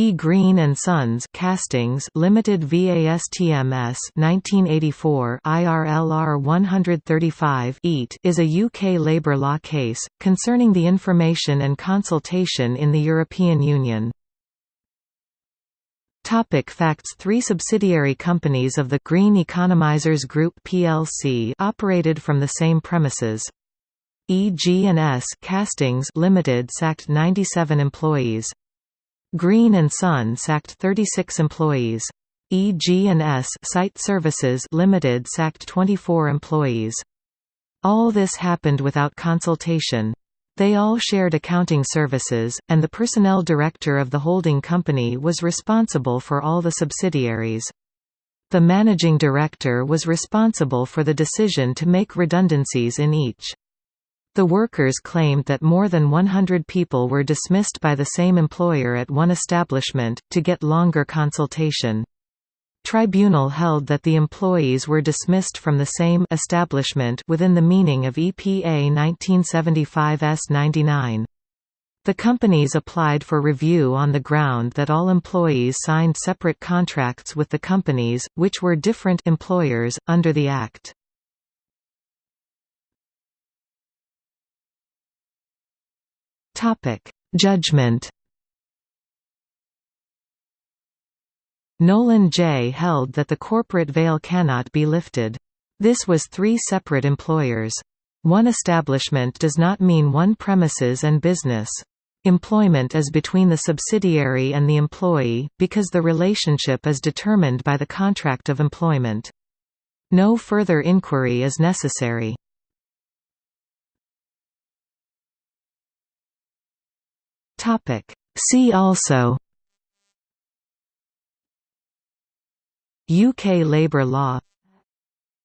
E. Green and Sons Castings Limited v ASTMS 1984 IRLR 135 EAT is a UK labour law case concerning the information and consultation in the European Union. Topic facts Three subsidiary companies of the Green Economizers Group plc operated from the same premises. EG&S Castings Limited sacked 97 employees. Green and Son sacked 36 employees. EG&S Site Services Limited sacked 24 employees. All this happened without consultation. They all shared accounting services, and the personnel director of the holding company was responsible for all the subsidiaries. The managing director was responsible for the decision to make redundancies in each. The workers claimed that more than 100 people were dismissed by the same employer at one establishment, to get longer consultation. Tribunal held that the employees were dismissed from the same establishment within the meaning of EPA 1975 S99. The companies applied for review on the ground that all employees signed separate contracts with the companies, which were different employers, under the Act. Topic: Judgment. Nolan J. held that the corporate veil cannot be lifted. This was three separate employers. One establishment does not mean one premises and business. Employment is between the subsidiary and the employee, because the relationship is determined by the contract of employment. No further inquiry is necessary. Topic. See also UK labour law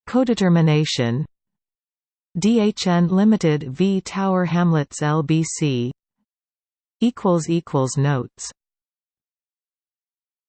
Codetermination DHN Limited v Tower Hamlets LBC Notes